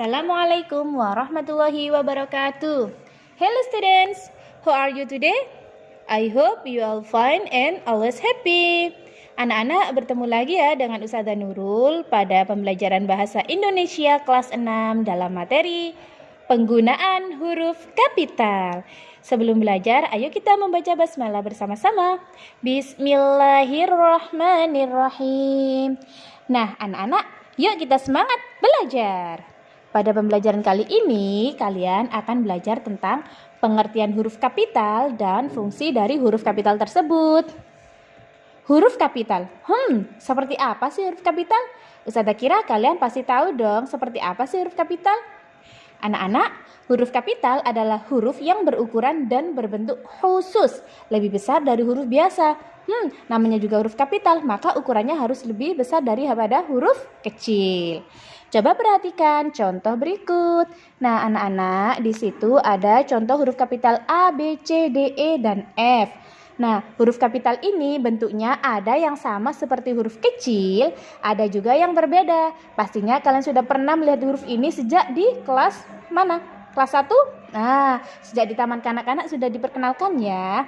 Assalamualaikum warahmatullahi wabarakatuh. Hello students, how are you today? I hope you all fine and always happy. Anak-anak bertemu lagi ya dengan Ustazah Nurul pada pembelajaran bahasa Indonesia kelas 6 dalam materi penggunaan huruf kapital. Sebelum belajar, ayo kita membaca basmalah bersama-sama. Bismillahirrahmanirrahim. Nah, anak-anak, yuk kita semangat belajar. Pada pembelajaran kali ini, kalian akan belajar tentang pengertian huruf kapital dan fungsi dari huruf kapital tersebut. Huruf kapital. Hmm, seperti apa sih huruf kapital? Ustazah kira kalian pasti tahu dong seperti apa sih huruf kapital. Anak-anak, huruf kapital adalah huruf yang berukuran dan berbentuk khusus, lebih besar dari huruf biasa. Hmm, namanya juga huruf kapital, maka ukurannya harus lebih besar daripada huruf kecil. Coba perhatikan contoh berikut. Nah, anak-anak, di situ ada contoh huruf kapital A, B, C, D, E, dan F. Nah, huruf kapital ini bentuknya ada yang sama seperti huruf kecil, ada juga yang berbeda. Pastinya kalian sudah pernah melihat huruf ini sejak di kelas mana? Kelas 1? Nah, sejak di taman kanak-kanak sudah diperkenalkan ya.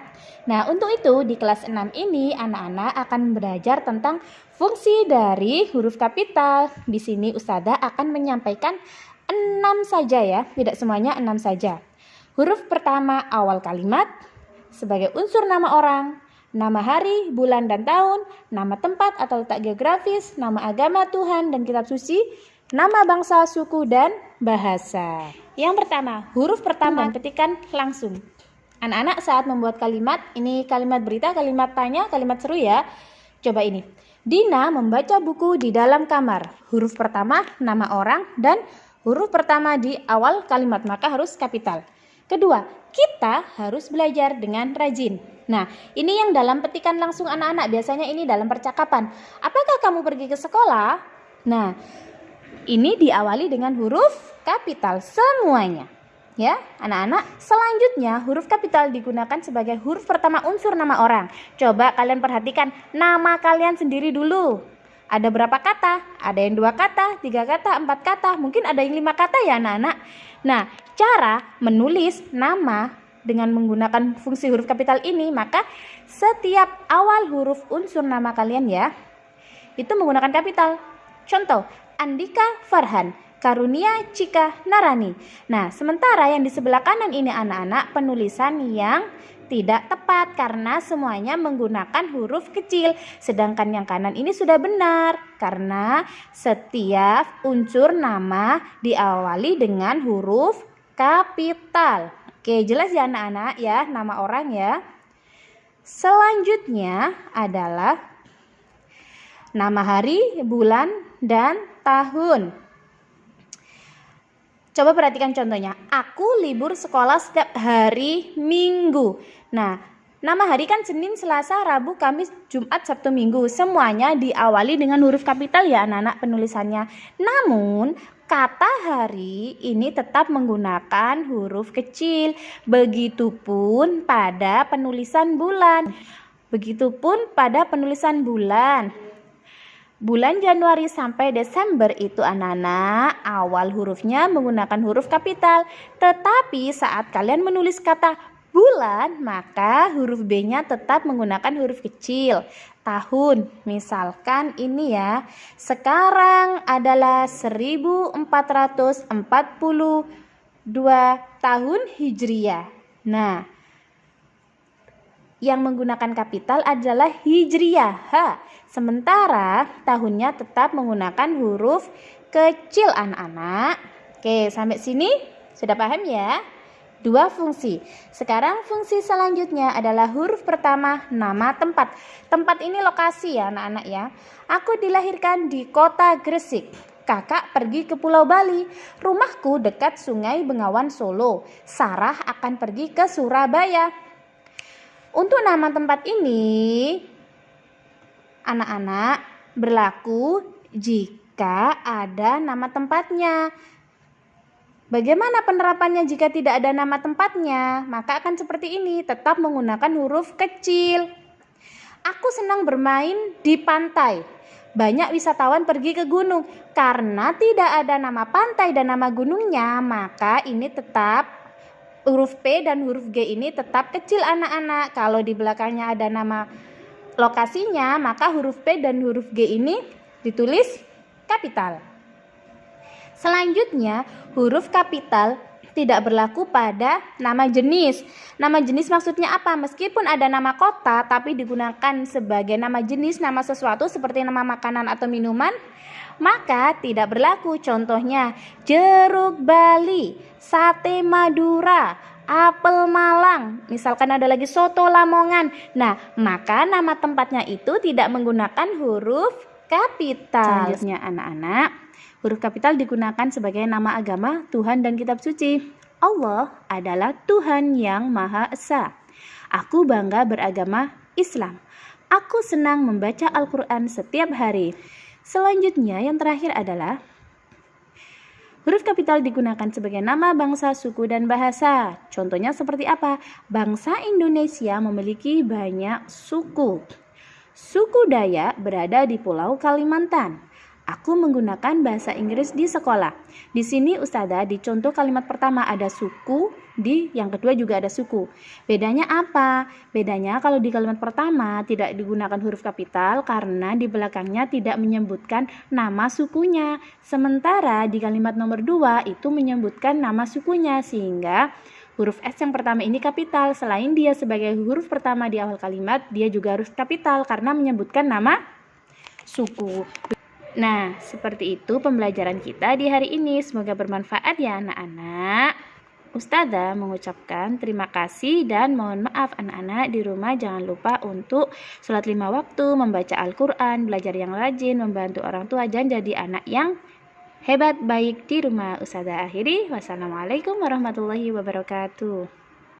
Nah, untuk itu di kelas 6 ini anak-anak akan belajar tentang fungsi dari huruf kapital. Di sini Ustazah akan menyampaikan 6 saja ya, tidak semuanya 6 saja. Huruf pertama awal kalimat sebagai unsur nama orang, nama hari, bulan dan tahun, nama tempat atau letak geografis, nama agama Tuhan dan kitab suci, nama bangsa, suku dan bahasa. Yang pertama, huruf pertama petikan langsung. Anak-anak saat membuat kalimat, ini kalimat berita, kalimat tanya, kalimat seru ya. Coba ini. Dina membaca buku di dalam kamar. Huruf pertama nama orang dan huruf pertama di awal kalimat maka harus kapital. Kedua, kita harus belajar dengan rajin. Nah, ini yang dalam petikan langsung anak-anak, biasanya ini dalam percakapan. Apakah kamu pergi ke sekolah? Nah, ini diawali dengan huruf kapital semuanya. Ya, anak-anak, selanjutnya huruf kapital digunakan sebagai huruf pertama unsur nama orang. Coba kalian perhatikan nama kalian sendiri dulu. Ada berapa kata? Ada yang dua kata, tiga kata, empat kata, mungkin ada yang lima kata ya anak-anak. Nah, cara menulis nama dengan menggunakan fungsi huruf kapital ini, maka setiap awal huruf unsur nama kalian ya, itu menggunakan kapital. Contoh, Andika Farhan, Karunia Cika Narani. Nah, sementara yang di sebelah kanan ini anak-anak penulisan yang tidak tepat karena semuanya menggunakan huruf kecil. Sedangkan yang kanan ini sudah benar karena setiap unsur nama diawali dengan huruf kapital. Oke, jelas ya anak-anak ya, nama orang ya. Selanjutnya adalah nama hari, bulan, dan tahun. Coba perhatikan contohnya. Aku libur sekolah setiap hari Minggu. Nah, nama hari kan Senin, Selasa, Rabu, Kamis, Jumat, Sabtu, Minggu. Semuanya diawali dengan huruf kapital ya anak-anak penulisannya. Namun, kata hari ini tetap menggunakan huruf kecil. Begitupun pada penulisan bulan. Begitupun pada penulisan bulan. Bulan Januari sampai Desember itu anak-anak awal hurufnya menggunakan huruf kapital. Tetapi saat kalian menulis kata bulan maka huruf B-nya tetap menggunakan huruf kecil. Tahun misalkan ini ya. Sekarang adalah 1442 tahun Hijriah. Nah, yang menggunakan kapital adalah Hijriah. Ha. Sementara tahunnya tetap menggunakan huruf kecil anak-anak. Oke, sampai sini sudah paham ya? Dua fungsi. Sekarang fungsi selanjutnya adalah huruf pertama nama tempat. Tempat ini lokasi ya anak-anak ya. Aku dilahirkan di kota Gresik. Kakak pergi ke Pulau Bali. Rumahku dekat Sungai Bengawan Solo. Sarah akan pergi ke Surabaya. Untuk nama tempat ini anak-anak berlaku jika ada nama tempatnya. Bagaimana penerapannya jika tidak ada nama tempatnya? Maka akan seperti ini, tetap menggunakan huruf kecil. Aku senang bermain di pantai. banyak wisatawan pergi ke gunung. Karena tidak ada nama pantai dan nama gunungnya, maka ini tetap huruf P dan huruf G ini tetap kecil anak-anak. Kalau di belakangnya ada nama lokasinya, maka huruf P dan huruf G ini ditulis kapital. Selanjutnya, huruf kapital tidak berlaku pada nama jenis. Nama jenis maksudnya apa? Meskipun ada nama kota, tapi digunakan sebagai nama jenis, nama sesuatu seperti nama makanan atau minuman, maka tidak berlaku. Contohnya, jeruk Bali, sate Madura, apel Malang, misalkan ada lagi soto Lamongan. Nah, maka nama tempatnya itu tidak menggunakan huruf kapital. Selanjutnya anak-anak, Huruf kapital digunakan sebagai nama agama Tuhan dan kitab suci. Allah adalah Tuhan yang Maha Esa. Aku bangga beragama Islam. Aku senang membaca Al-Quran setiap hari. Selanjutnya yang terakhir adalah Huruf kapital digunakan sebagai nama bangsa, suku, dan bahasa. Contohnya seperti apa? Bangsa Indonesia memiliki banyak suku. Suku Dayak berada di Pulau Kalimantan. Aku menggunakan bahasa Inggris di sekolah. Di sini Ustazah di contoh kalimat pertama ada suku, di yang kedua juga ada suku. Bedanya apa? Bedanya kalau di kalimat pertama tidak digunakan huruf kapital karena di belakangnya tidak menyebutkan nama sukunya. Sementara di kalimat nomor dua itu menyebutkan nama sukunya sehingga huruf S yang pertama ini kapital. Selain dia sebagai huruf pertama di awal kalimat, dia juga harus kapital karena menyebutkan nama suku. Nah, seperti itu pembelajaran kita di hari ini. Semoga bermanfaat ya anak-anak. Ustazah mengucapkan terima kasih dan mohon maaf anak-anak di rumah jangan lupa untuk sholat lima waktu, membaca Al-Quran, belajar yang rajin, membantu orang tua dan jadi anak yang hebat baik di rumah. Ustazah akhiri. Wassalamualaikum warahmatullahi wabarakatuh.